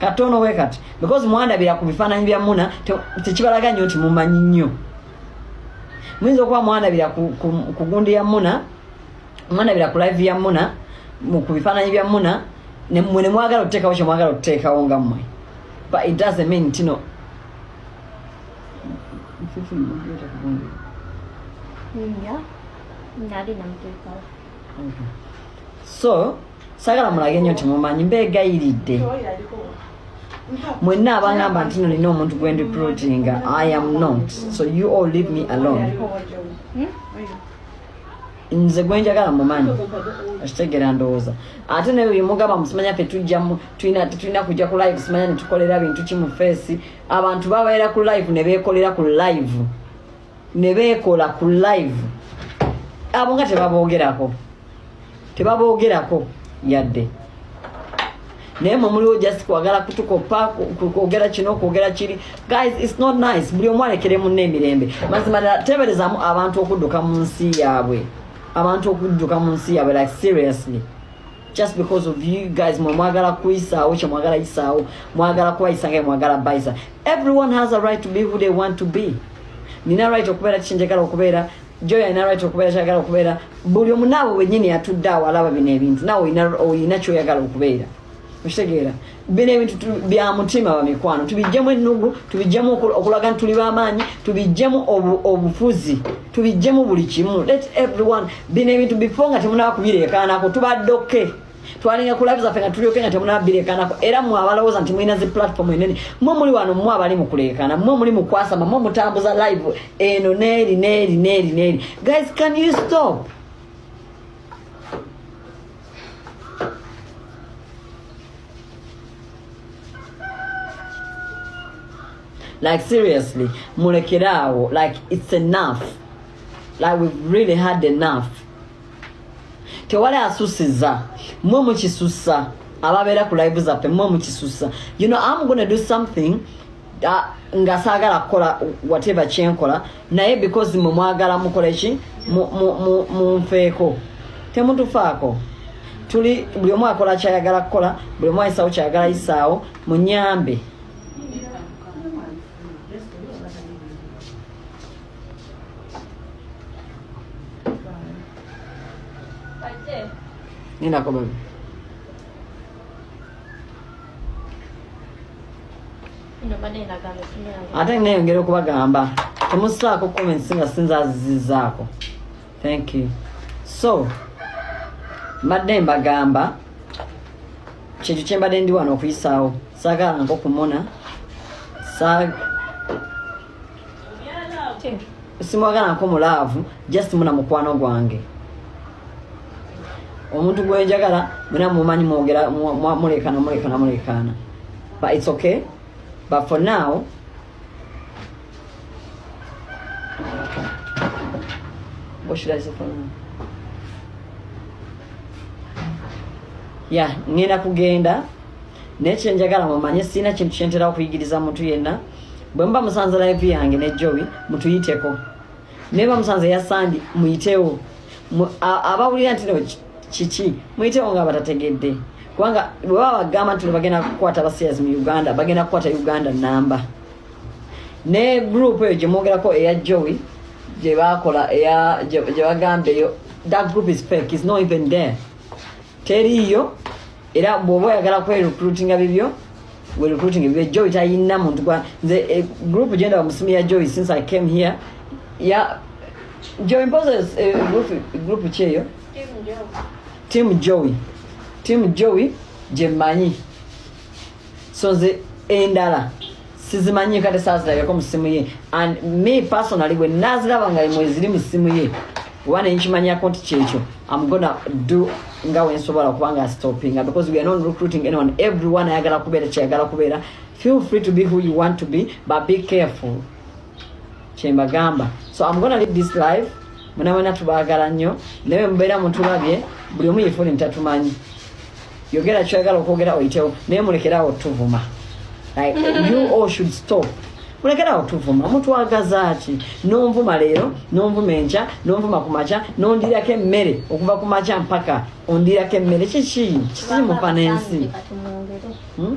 katono we kati because mwandabira ku bifaananyi bya muna te- tekibalaga nnyo nti mumanyi nnyo muyinza okuba mwandabira ku, gundi ya muna mwandabira ku live ya muna mu- ku bifaananyi bya muna mwe ne mwagala okuteekawo kye mwagala okuteekawo nga mmwe but it doesn't mean nti no Ya. Nali namuteekawo. Okay. so sagala mulage nnyo nti mumanyi mbeegayiridde mwenna abangamba nti nolina omuntu gwe ndiplotinga i am not. So you all leave me alone. Nze gwenjagala mumanyi akitegera ndowooza. Ate naye oyo mugamba musimanya fe tujjamu tulina kujja ku live simanya netukolera bintu ki mu feesi abantu babeera ku live ne beekolera ku live. Ne beekola ku live. Abo nga tebaboogerako tebaboogerako yadde naye mwe muliwo just kwagala kutukopa ku- ku- kwogera kino kwogera kiri. Guys its not nice. Buli omu alekere munna emirembe. Mazima ddala teeberezamu abantu okudduka mu nsi yaabwe. Abantu okudduka mu nsi yaabwe like seriously. Just because of you guys mwe mwagala kuyisaawo kye mwagala yisaawo mwagala kubayisa nga mwagala bayisa. Everyone has a right to be who they want to be. Nina right okubeera kikyenjagala okubeera? Joy alina right okubeera kyagala okubeera? Buli omu naawe wenyini atudde awo alaba bino ebintu. Naawe oyina kyoyagala okubeera okitegeera bino ebintu tu- bya mutima bamikwano tubijjemu ennugu tubijjemu oku- okulaga nti tuli bamaanyi tubijjemu obu- obufuzi tubijjemu buli kimu. Let everyone bino ebintu bifo nga temunaba kubireekaanako tubadde oke twalinga ku live zaffe nga tulyoke nga temunaba bireekaanako era mwe abalowooza nti mulina zi platform enene mwe muli wano mwe abali mu kuleekaana mwe muli mu kwasama mwe mutambuza live eno neeri neeri neeri neeri guys can you stop like seriously mulekeraawo like it's enough. Like we've really had enough. Tewali asusiza mwe mukisusa ababeera ku live zaffe mwe mukisusa. You know i'm gonna do something uh, nga saagala kukola whatever kyenkola naye because mwe mwagala mukole ki? Mu- mu- mu- munfeeko temutufaako. Tuli buli omu akola kyayagala kukola buli omu ayisaawo kyayagala yisaawo munyambe bane ndagamba singa. ate nayongera okubagamba temusaako comments nga sinzazizizaako thank you. So mbadde mbagamba kintu kyembadde ndi wano okuyisaawo saagala nko kumona Sa- simwagala nko mulaavu just muna mukwano gwange omuntu gwenjagala muna mumanyi mwogera mu- mu- mulekana mulekana mulekana. But it's okay. But for now what should I say for now? ya ngenda kugenda. Naye kyenjagala mumanye sirina kintu kyentera okuyigiriza muntu yenna. Bwe muba musanze live yange ne jowi mutuyiteko. Naye ba musanze ya sandi muyitewo. Abawulira nti no kiki muyitewo nga batategedde. Kubanga bwe baba bagamba nti bagenda kukwata abasairs mu uganda bagenda kukwata uganda namba. Ne group eyo gyemwogerako eya joey gye bakola eya gye gye bagamba eyo that group is fake is not even there. Teriiyo era bw'oba oyagala kwerecruitinga bibyo werecruiting bibyo joy tayina muntu gwa nze eh, group gyenda musimu ya joy since i came here ya joy mpoza eh, group, group team joey. Team joey gyemmanyi so nze endala sizimanyi kate saazirabeko mu simu ye. And me personally bwe naziraba nga mweziri mu simu ye. Oba nenkimanyako nti kyekyo. Am gonna do nga wensobola kubanga stoppinga because we are not recruiting anyone. Everyone ayagala kubeera kyayagala kubeera. Feel free to be who you want to be but be careful. Kyembagamba. So i'm gonna leave this live mwena tubaagala nnyo. Naye mubeera mutulabye buli omu yefuni ntatumanyi. Yogera kyoyagala okwogera oyitewo naye mulekerawo tuvuma. Like you all should stop. Mulekerawo tuvuma. Mutwagaza ki? Nonvuma leero nonvuma enkya nonvuma ku makya nondirako emmere okuva ku makya mpaka ondirako emmere. Kiki? Kiki mufa n'ensi Hmm?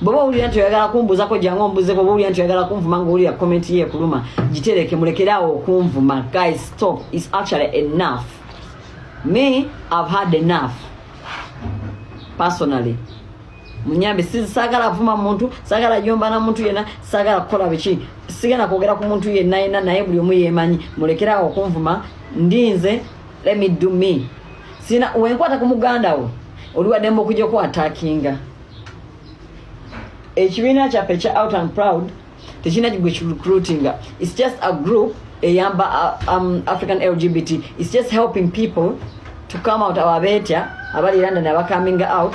bwoba owulira nti oyagala kumbuzako jangu ombuzeko oba owulira nti oyagala kunvuma ngaowulira komenti ye ekuluma gitereke mulekerawo okunvuma guys stop. Its actually enough. Me i've had enough. Personally. Munyambe si sagala vuma muntu sagala jomba na muntu yena sagala kukola biki? Sigenda kwogera ku muntu yenna yena naye buli omu yemanyi mulekerawo okunvuma ndinze let me do me. Sina wenkwata ku muganda wo oliwaddemba okujja okuwatakinga ekibiina kyaffe ekya out and proud tekirina gwe kirecruitinga its just a group eyamba um, african lgbt its just helping people to come out ababeetya abali london abacoming out.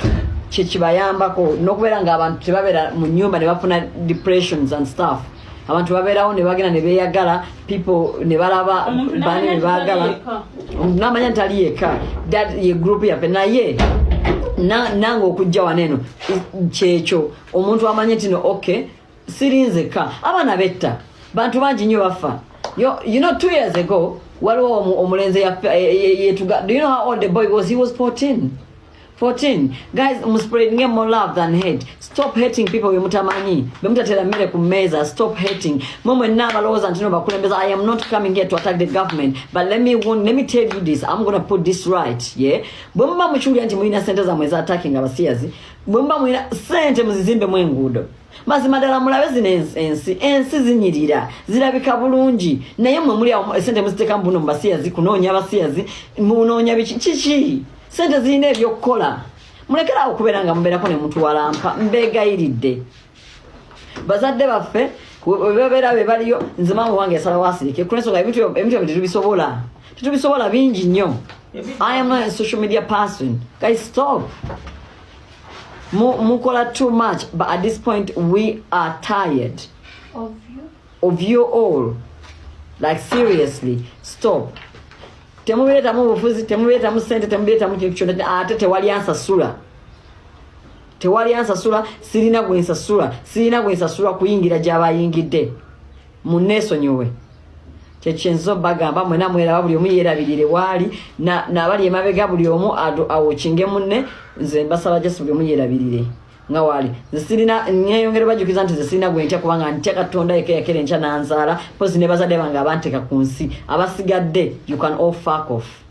Kyekibayambako n'okubeera nga abantu tebabeera mu nyumba ne bafuna depressions and stuff. Abantu babeerawo ne bagenda ne beeyagala people ne balaba bani ne n'amanya baagala. n'amanya nti ali yekka that ye group yaffe naye na- nange okujja wano eno i- kyekyo omuntu amanye nti no okay sirinzeka abaana betta bantu bangi nnyo bafa. Know two years ago waliwo omu- omulenzi yetuga do you know how old the boy was? He was 14 14 guys muspreadinge more love than hate. Stop hating people bemutamanyi bemutatera mmere ku mmeeza stop hating. Mwe mwenna abalowooza nti no bakulembeza i am not coming here to attack the government. But let me, warn- let me tell you this. I'm gonna put this right yeah? Bwe muba mukiwulira nti mulina sente zammwe eza attacking abasiyazi bwe muba mulina sente muzizimbemu enguudo mazima ddala mulabe zino ens- ensi ensi zinyirira. Zirabika bulungi. Naye mwe muli awo esente muziteekamu buno mubasiyazi kunoonya abasiyazi munoonya biki kiki sente zirina ebyokukola mulekerawo okubeera nga mubeerako ne mutuwalampa mbeegayiridde. Bazadde baffe webabeera be baliyo nze maama wange yasalawo asirike kulensonga ebintu ebyo- tetubisobola. Tetubisobola bingi nnyo. I am not a social media person. Guys stop. Mu- mukola too much but at this point we are tired. Of you? Of you all. Like seriously stop temubireetamu bufuzi temubireetamu sente temubireetamu kintu kyonna ate tewali ansasula. Tewali ansasula sirina gwensasula sirina gwensasula kuyingira gyabayingidde. Muneesonyiwe kyekyenzo bagamba mwena mweraba buli omu yeerabirire waali na- nabali emabega buli omu awokinge munne nze mbasaba jesi buli omu yeerabirire nga waali nze sirina neyongere bajjukiza nti nze sirina gwentya kubanga ntya katonda yekeyakera enkya nanzaala pozi ne bazadde bange abanteeka ku nsi. Abasigadde you can all fuck off